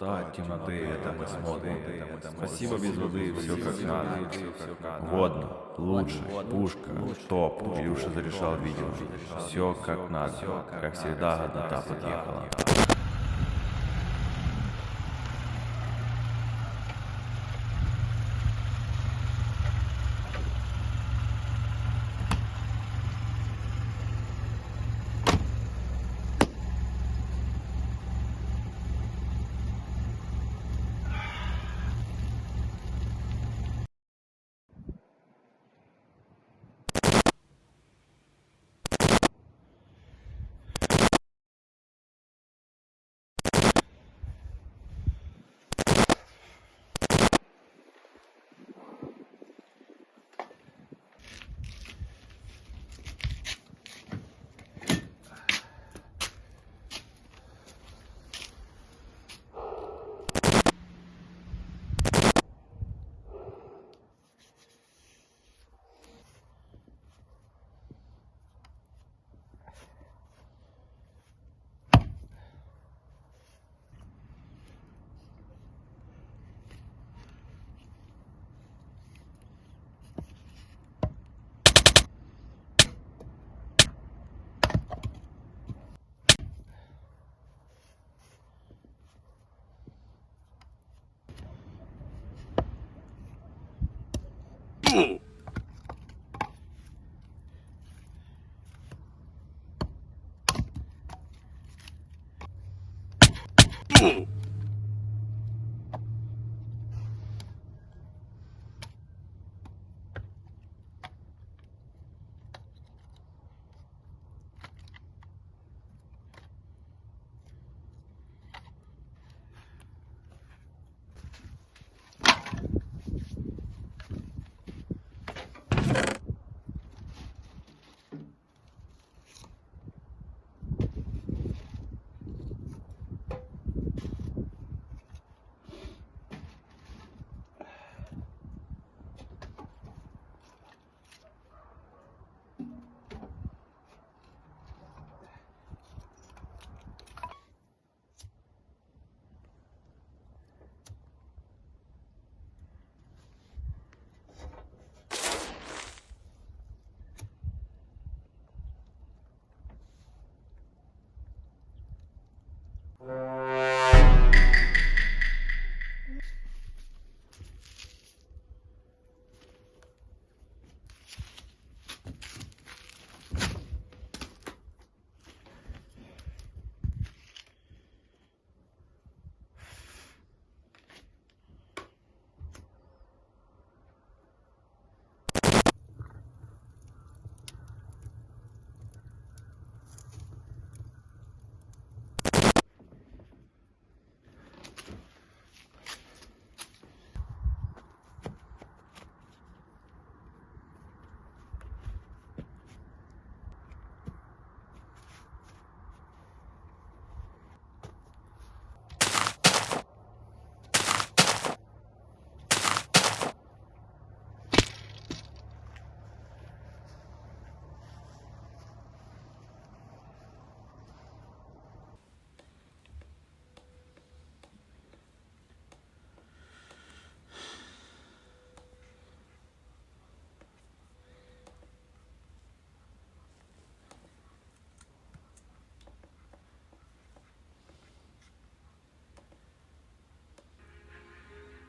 Пустота от темноты, это мы смотрим. Спасибо без воды, все как надо. Водно, лучше, пушка, топ. Илюша зарешал видео. Все как надо. Как всегда, однота подъехала. Ooh.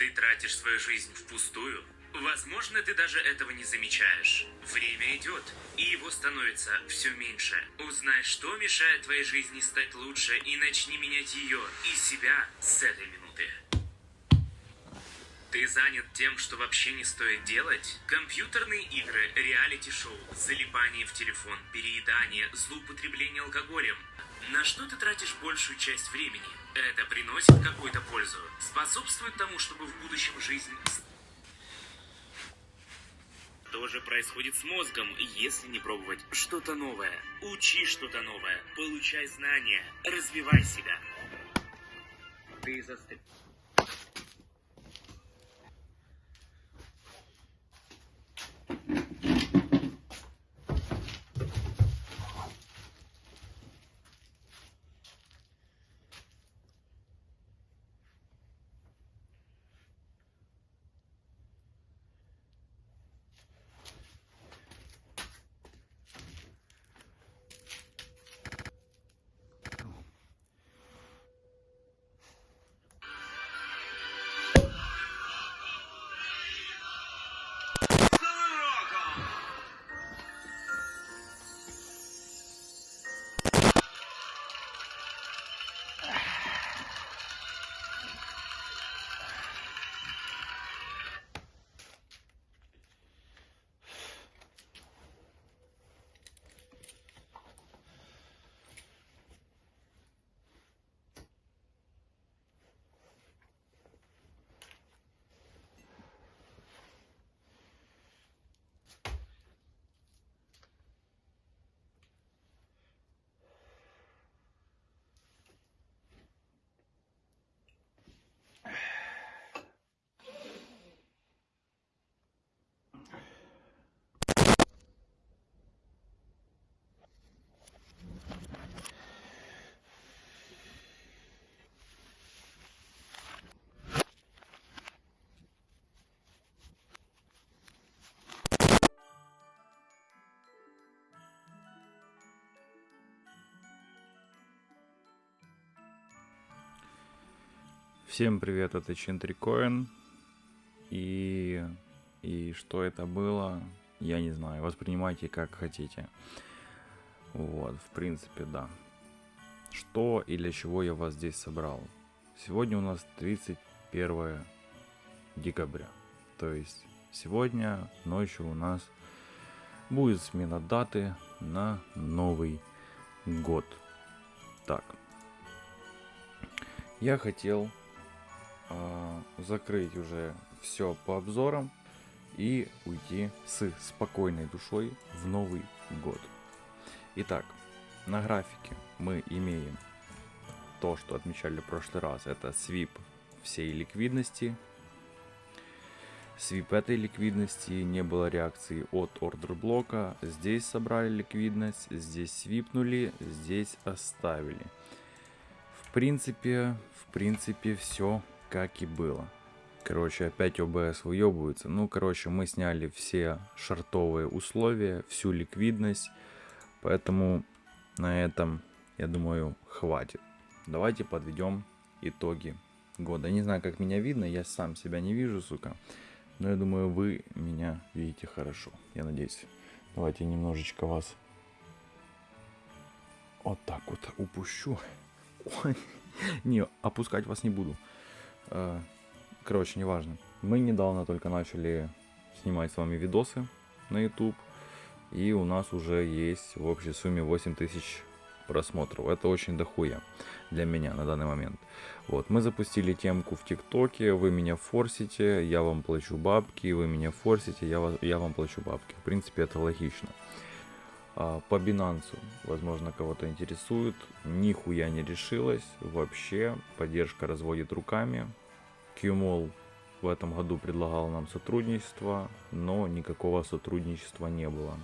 Ты тратишь свою жизнь впустую? Возможно, ты даже этого не замечаешь. Время идет, и его становится все меньше. Узнай, что мешает твоей жизни стать лучше, и начни менять ее и себя с этой минуты. Ты занят тем, что вообще не стоит делать? Компьютерные игры, реалити-шоу, залипание в телефон, переедание, злоупотребление алкоголем. На что ты тратишь большую часть времени? Это приносит какую-то пользу? Способствует тому, чтобы в будущем жизнь... Что же происходит с мозгом, если не пробовать что-то новое? Учи что-то новое, получай знания, развивай себя. Ты застыл. Всем привет, это Чентрикоин. И... И что это было, я не знаю. Воспринимайте как хотите. Вот, в принципе, да. Что и для чего я вас здесь собрал? Сегодня у нас 31 декабря. То есть сегодня ночью у нас будет смена даты на Новый год. Так. Я хотел закрыть уже все по обзорам и уйти с спокойной душой в Новый год. Итак, на графике мы имеем то, что отмечали в прошлый раз. Это свип всей ликвидности. Свип этой ликвидности не было реакции от ордер блока. Здесь собрали ликвидность, здесь свипнули, здесь оставили. В принципе, в принципе, все как и было. Короче, опять ОБС выебывается. Ну, короче, мы сняли все шартовые условия, всю ликвидность. Поэтому на этом, я думаю, хватит. Давайте подведем итоги года. Не знаю, как меня видно, я сам себя не вижу, сука. Но я думаю, вы меня видите хорошо. Я надеюсь. Давайте немножечко вас вот так вот упущу. Ой. Не, опускать вас не буду. Короче, неважно. Мы недавно только начали снимать с вами видосы на YouTube. И у нас уже есть в общей сумме 8000 просмотров. Это очень дохуя для меня на данный момент. Вот, мы запустили темку в ТикТоке, вы меня форсите, я вам плачу бабки, вы меня форсите, я, вас, я вам плачу бабки. В принципе, это логично. А, по Binance, возможно, кого-то интересует, нихуя не решилась, вообще, поддержка разводит руками. QMOL в этом году предлагал нам сотрудничество, но никакого сотрудничества не было,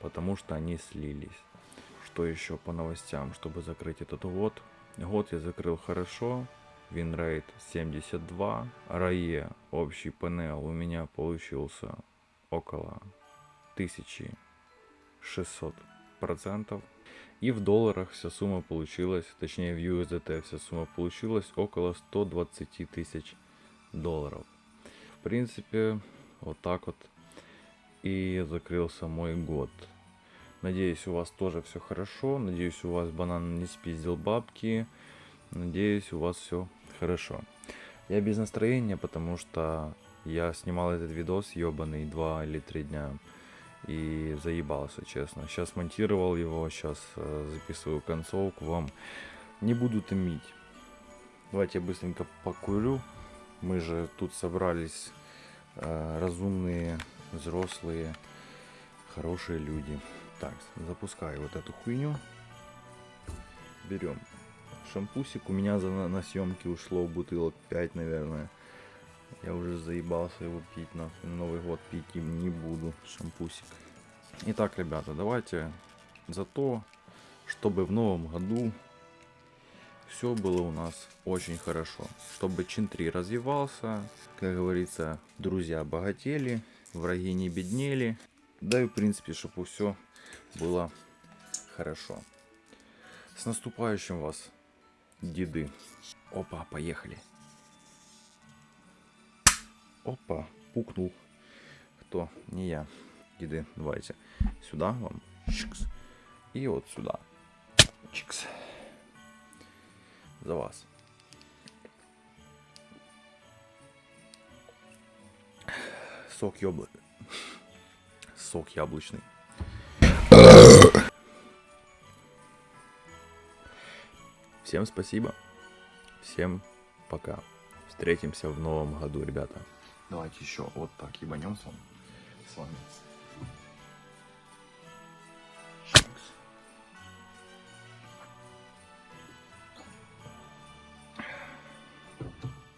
потому что они слились. Что еще по новостям, чтобы закрыть этот год? Год я закрыл хорошо, winrate 72, RR общий PnL у меня получился около 1600 процентов. И в долларах вся сумма получилась, точнее в USDT вся сумма получилась около 120 тысяч долларов. В принципе, вот так вот и закрылся мой год. Надеюсь, у вас тоже все хорошо. Надеюсь, у вас банан не спиздил бабки. Надеюсь, у вас все хорошо. Я без настроения, потому что я снимал этот видос ебаный два или три дня. И заебался, честно. Сейчас монтировал его, сейчас э, записываю концовку вам. Не буду томить. Давайте я быстренько покурю. Мы же тут собрались э, разумные, взрослые, хорошие люди. Так, запускаю вот эту хуйню. Берем шампусик. У меня за, на, на съемке ушло бутылок 5, наверное. Я уже заебался его пить, нахуй. Новый год пить им не буду. Шампусик. Итак, ребята, давайте за то, чтобы в новом году все было у нас очень хорошо. Чтобы Чин 3 развивался, как говорится, друзья богатели, враги не беднели. Да и в принципе, чтобы все было хорошо. С наступающим вас, деды. Опа, поехали. Опа, пукнул. Кто? Не я. Деды, давайте. Сюда вам. Чикс. И вот сюда. Чикс. За вас. Сок яблок. Сок яблочный. Всем спасибо. Всем пока. Встретимся в новом году, ребята. Давайте еще вот так ебанем с вами. С вами.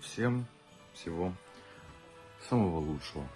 Всем всего самого лучшего.